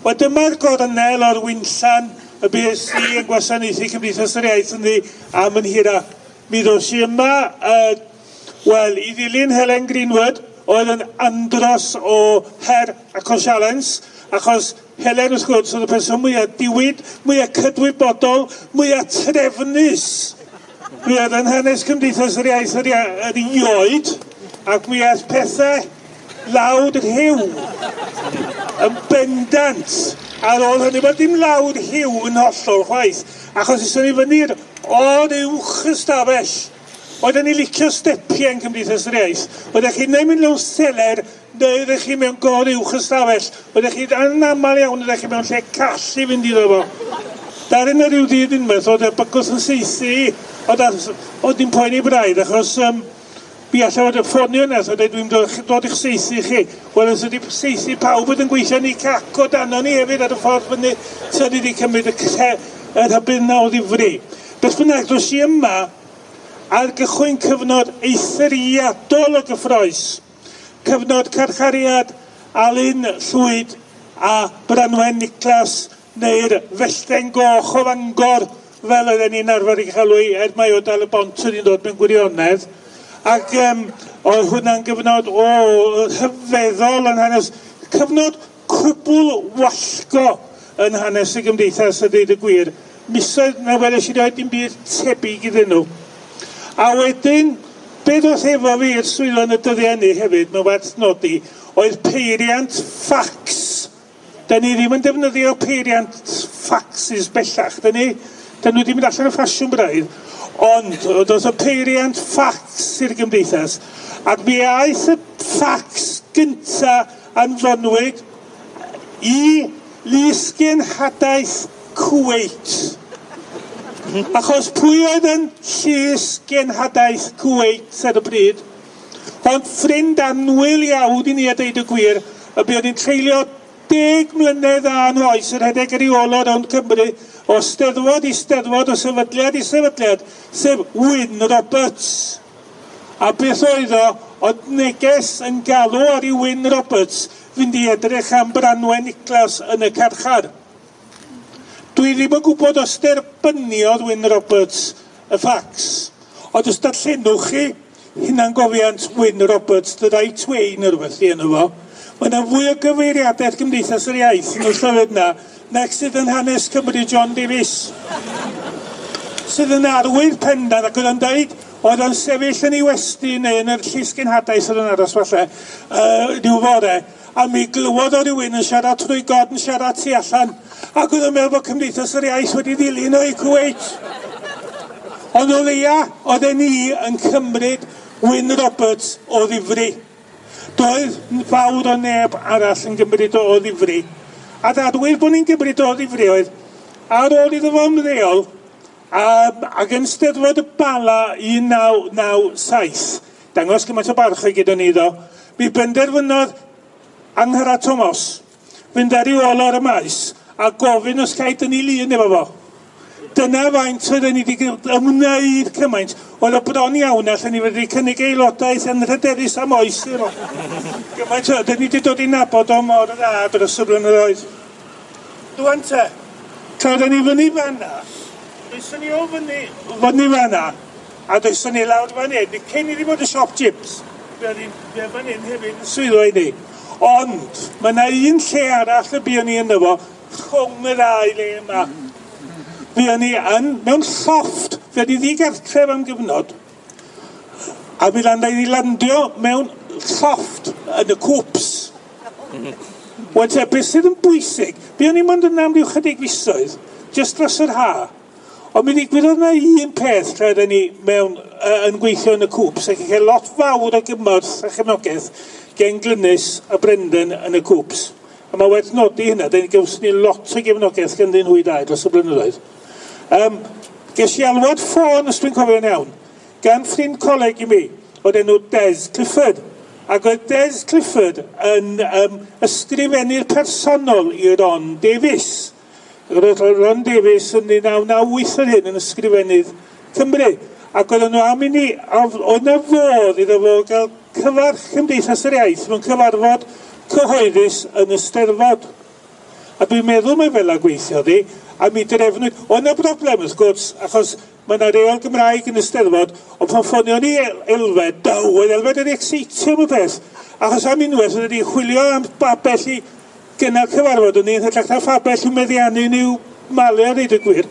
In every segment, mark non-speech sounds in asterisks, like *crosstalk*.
Wel dyma'r gornel o'r winsan y BSC yn gwasanaethu Cymdeithas yr Iaith yn ddi am yn hira. Mi ddos i yma, uh, wel, i ddilyn Helen Greenwood, oedd yn andros o her ac o sialens, achos Helen wrth gwrs oedd y person mwyaf diwyd, mwyaf cydwybodol, mwyaf trefnus. Mi oedd yn hanes Cymdeithas yr Iaith yr, yr ioed, ac mi oedd pethau lawd yn hiw yn bendant ar ôl hynny. Mae dim lawr hiw yn hollol chwaith, achos ysyn ni fyny'r o'r uwch ystafell. Oedden ni licio stepiau yn Cymdeithas yr Iaith. Oeddech chi neu mynd mewn seler, neu oeddech chi mewn gor uwch ystafell. Oeddech chi anaml iawn, oeddech chi mewn lle call i fynd iddo fo. Darin yr yw dydd unwaith, oedd y bygwth yn seithi, oedd dim poeni braidd, achos um, Mi allan e fod y ffonio yna, so dwi'n dod, dod i'ch seithi chi. Wel, os ydi seithi pawb bod yn gweithio ni cac o dan ni hefyd ar y ffordd fyny, so ni wedi cymryd y lle y rhybydd na o ddifri. Beth bynnag, dros i yma ar gychwyn cyfnod eithriadol o gyffroes. Cyfnod carchariad Alun Llwyd a Branwen Niclas neu'r Fellten Goch o Fangor fel oedden ni'n arfer i chalw i er mai o dal y bont yn dod mewn gwirionedd ac um, oedd hwnna'n gyfnod o hyfeddol yn hanes, cyfnod cwbl wallgo yn hanes y gymdeithas a dweud y gwir. Misoedd na wedi i roed dim byd tebyg iddyn nhw. A wedyn, beth oedd efo fi i'r swylo yn y dyddiau ni hefyd, mae'n werth nodi, oedd peiriant ffacs. Da ni ddim yn defnyddio peiriant ffaxes bellach. Da ni, da nhw ddim yn allan y ffasiwn braidd. Ond, does y peiriant ffacs i'r gymdeithas. Ac mi aeth y ffacs gynta yn fynwyd i Lusgen Hadaeth Cweit. Achos pwy oedd yn llys genhadaeth Cweit ar y bryd? Ond ffrind anwyl iawn i ni a deud y gwir, y bydd ni'n treulio deg mlynedd a'n oes yr hedeg ar ei olod o'n Cymru o steddfod i steddfod, o sefydliad i sefydliad, sef Wyn Roberts. A beth oedd o, oedd neges yn galw ar i Wyn Roberts fynd i edrych am Branwen Niclas yn y carchar. Dwi ddim yn gwybod os derbyniodd Wyn Roberts y ffacs, ond os darllenwch chi hynna'n gofiant Wyn Roberts, the right way neu rhywbeth i enw fo, mae yna fwy o gyfeiriadau Gymdeithas yr Iaith yn y llyfr yna Next yn hanes Cymru John Davies. sydd yn arwydd pendant ac oedd yn dweud oedd o'n sefyll yn ei westi neu yn yr llys genhadau sydd yn aros falle uh, rhyw fore a mi glywodd o rywun yn siarad trwy god yn siarad tu allan ac oedd yn meddwl bod Cymdeithas yr Iaith wedi ddilyn o'i i ond o leia oedd e ni yn cymryd Wyn Roberts o ddifri. Doedd fawr o neb arall yn gymryd o ddifri a dadwyr bod ni'n gybridoddi frioedd ar ôl iddo fo ymddeol um, ac yn steddfod y bala 1997 dangos gymaint o barch o'i gyda ni ddo mi benderfynodd Anghyra Thomas fynd ar i ôl o'r y maes a gofyn os gaid yn ei lun efo fo. Dyna faint oedden ni wedi ymwneud cymaint. Oedd o bron iawn allan ni wedi cynnig aelodaeth yn rhederus am oes i'r Gymaint oedden ni wedi dod i nabod o mor dda dros y blynyddoedd. Dwi'n te, tra oedden ni fyny fanna, Dwi'n ni o fyny, fyny fanna, a dwi'n ni lawr fan hyn, cyn i ni fod y siop chips. Fe fan hyn hefyd yn swyddo i ni. Ond, mae yna un lle arall y buon ni ynddo fo, rhwng y ddau le yma fe ni yn, mewn llofft, fe ni ddigartref am gyfnod, a mi lan ni landio mewn llofft yn y cwps. Wedyn, beth sydd yn bwysig, buon ni mynd yn am ryw chydig fisoedd, jyst dros yr ha. Ond mi ddigwyddodd yna un peth lle ydyn ni mewn, uh, yn gweithio yn y cwps, ac eich lot fawr o gymorth a chefnogaeth gen Glynys a Brendan yn y cwps. A mae wedi nodi hynna, dyn ni gawson ni lot o gefnogaeth gen ddyn nhw i dau dros y blynyddoedd. Um, ges i alwad ffôn, os dwi'n cofio'n iawn, gan ffrind coleg i mi, oedd enw Des Clifford. Ac oedd Des Clifford yn um, ysgrifennu'r personol i Ron Davies. Roedd Ron Davies yn 1998 ar hyn yn ysgrifennydd Cymru. Ac oedd nhw am i ni, oedd na fodd iddo fo gael cyfarch Cymdeithas yr Iaith mewn cyfarfod cyhoeddus yn y Steddfod. A dwi'n meddwl mae fel a gweithio di, a mi drefnwyd, oedd yna broblem wrth gwrs, achos mae yna reol Gymraeg yn y steddfod, ond pan ffonio ni elfed, daw, oedd elfed yn exeitio am y peth. Achos am unwaith, oedd wedi chwilio am babell i gynnal cyfarfod o'n i'n hyllach na fabell yn meddiannu ni'w malu ar y gwir.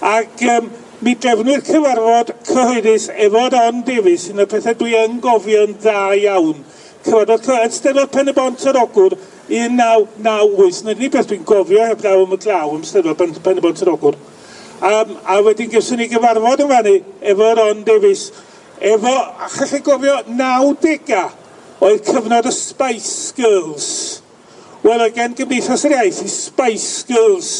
Ac um, mi drefnwyd cyfarfod cyhoeddus efo On Davies, un o'r pethau dwi yn gofio'n dda iawn. Cyfarfod cyhoeddus, steddfod Pen y Bont yr Ogwr, 1998, na ni beth dwi'n gofio heblaw am y glaw am stedfa pen, pen y bod yn ogwr. Um, a wedyn gysyn ni gyfarfod yn fannu efo Ron Davies, efo, a challai gofio, 90 oedd cyfnod y Spice Girls. Wel, gen Gymdeithas yr Iaith i Spice Girls.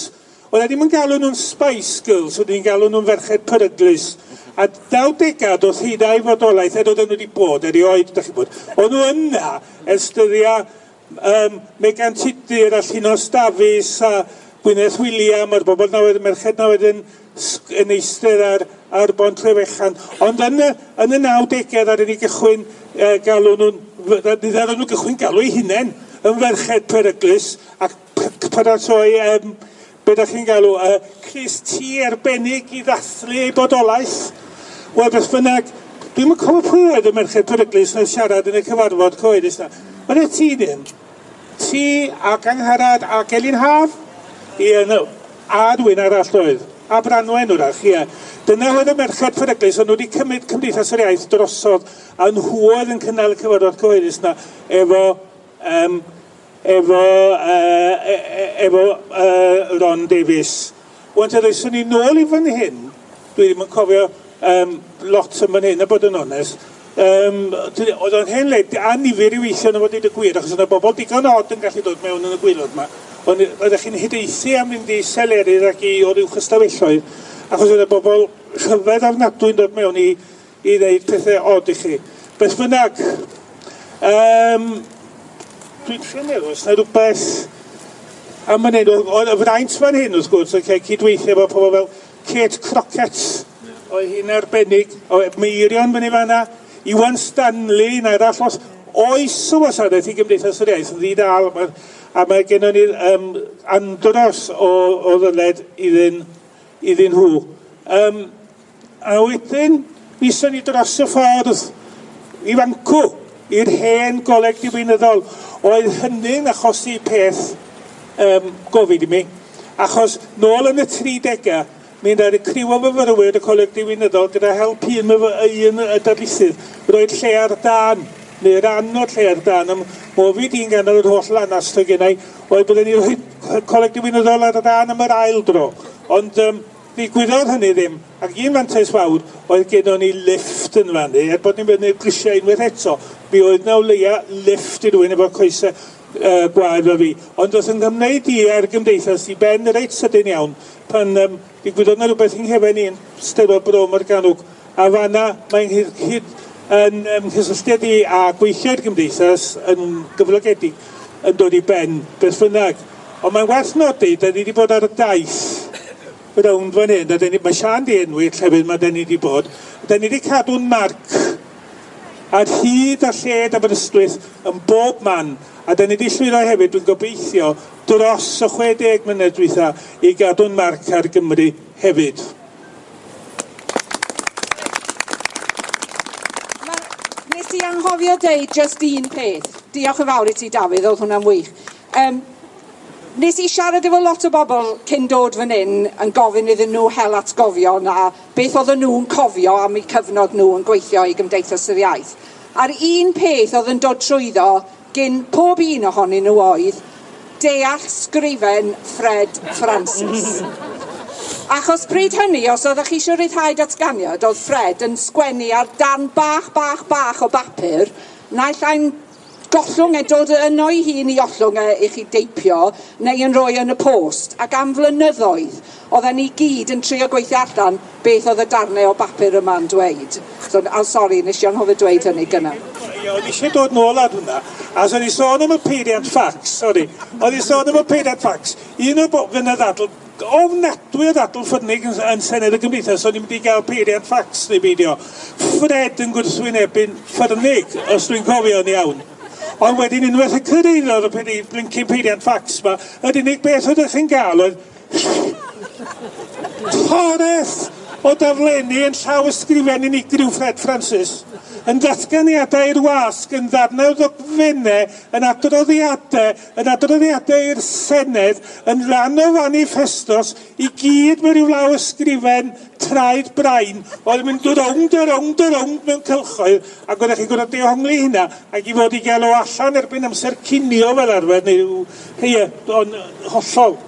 Oedd ddim yn galw nhw'n Spice Girls, oedd ni'n galw nhw'n ferched peryglis. A 90 oedd hynna i fodolaeth, e a oedd nhw wedi bod erioed, da chi bod. Oedd nhw yna, estyria um, Megan Tudur a Llinos Dafis a Gwyneth William a'r bobl na wedyn, merched na wedyn yn eistedd ar, ar bon trefechan. Ond yn y, yn y 90au ddaren ni gychwyn e, galw nhw'n, ddaren nhw gychwyn galw eu hunain yn ferched peryglus ac paratoi um, be da chi'n galw, uh, Chris T arbennig i ddathlu ei bodolaeth. Wel, beth bynnag, dwi'n mynd cofio pwy oedd y merched peryglus yn siarad yn y cyfarfod coedus na. Ond e ti ddim? Messi ac angharad ac Elin Haf. Ie, no. A dwi'n arall oedd. A Branwen wrach, ie. Dyna oedd y merched ffereglus, ond wedi cymryd Cymdeithas yr Iaith drosodd a nhw oedd yn cynnal y cyfarfod cyhoeddus yna efo, um, efo, uh, efo uh, Ron Davies. Wante, yr ni nôl i fan hyn, dwi ddim yn cofio um, lot yn fan hyn, a bod yn onest, Um, oedd o'n hen henled a nifer i weithio yn y fod y gwir, achos yna bobl digon od yn gallu dod mewn yn y gwylod yma. Ond ydych chi'n hydeithi am mynd i selerydd ac i o'r uwch ystafelloedd, achos yna bobl rhyfedd arnadwy'n dod mewn i, i ddeud pethau od i chi. Beth bynnag, um, dwi'n trio meddwl, os na rhywbeth am yn hyn, oedd y fraint fan hyn wrth gwrs, okay, cydweithio efo pobl fel Kate Crockett, oedd hi'n arbennig, oedd Meirion fan i fanna, Iwan Stanley yn arall, os oes o wasanaeth i gymdeithas yr iaith yn ddidal, a mae gennym ni'r um, andros o, o ddyled iddyn, iddyn nhw. Um, a wedyn, nisyn ni dros y ffordd i fancw i'r hen goleg diwynyddol. Oedd hynny'n achosi peth um, gofid i mi, achos nôl yn y 30au, Mi'n dweud y criw o myfyrwyr y coleg diwynyddol gyda help un un y darlithydd, roed lle ar dan, neu ran o'r lle ar dan, am ofid i'n gan yr holl lanas to gennau, oedd byddwn ni rhoi coleg diwynyddol ar dan am yr ail dro. Ond um, ddigwyddodd hynny ddim, ac un mantais fawr oedd gennym ni lift yn fannu, er bod ni'n bydd ni'r grisiau unwaith eto, mi oedd na o leia lift i rywun efo coesau uh, gwaed fel fi. Ond oedd yn gymwneud i ar gymdeithas i ben reit sydyn iawn, pan um, i digwyddodd na rhywbeth yng nghefen i'n stero brom ar ganwg, a fanna mae'n hyd, hyd yn um, cysylltiad i a gweithio'r gymdeithas yn gyflogedig yn dod i ben beth bynnag. Ond mae'n werth nodi, da ni wedi bod ar y daith rownd fan hyn, a ni, mae Sian di enwi llefydd mae da ni wedi bod, da ni wedi cadw'n marc ar hyd a lled Aberystwyth yn bob man, a da ni wedi llwyddo hefyd, dwi'n gobeithio, dros y 60 mlynedd dwytha i gadw'n marc ar Gymru hefyd. Nes i anghofio dweud just un peth. Diolch yn fawr i ti, Dafydd, oedd hwnna'n wych. Um, Nes i siarad efo lot o bobl cyn dod fan hyn yn gofyn iddyn nhw hel atgofio na beth oedden nhw'n cofio am eu cyfnod nhw yn gweithio i Gymdeithas yr Iaith. A'r un peth oedd yn dod trwyddo gyn pob un ohonyn nhw oedd deall sgrifen Fred Francis. *laughs* Achos pryd hynny, os oeddech chi eisiau rhyddhau datganiad, oedd Fred yn sgwennu ar dan bach, bach, bach o bapur, naill ai'n gollwng e, dod yno ei hun i ollwng e i chi deipio neu yn rhoi yn y post. Ac am flynyddoedd, oedden ni gyd yn trio gweithio allan beth oedd y darnau o bapur yma'n dweud. So, oh, I'm sorry, nes i anhodd dweud hynny gyna. Oedd eisiau dod nôl ar hwnna, a o'n i sôn am y peiriant ffax, sorry. Oedd i sôn am y peiriant ffax. Un o'r bobl yn y ddadl ofnadwy o ddadl ffynnig yn, yn Senedd y Gymdeithas, o'n i'n mynd i gael peiriant ffax neu beidio. Fred yn gwrthwynebu'n ffynnig, os dwi'n cofio'n iawn. Ond wedyn unwaith y cydeulod y pedi, blincyn peidiant ffacs yma, yr unig beth ydych chi'n gael oedd toreth o daflenni yn llaw ysgrifen unigryw Fred Francis yn datganiadau i'r wasg, yn ddarnau o ddogfennau, yn adroddiadau, yn adroddiadau i'r Senedd, yn rhan o fanifestos, i gyd mewn rhyw law ysgrifen traed brain, oedd yn mynd rownd a rownd a rownd mewn cylchoedd, ac oeddech chi'n gwrdd dehongli hynna, ac i fod i gael o allan erbyn amser cinio fel arfer, neu rhyw, hei, hollol.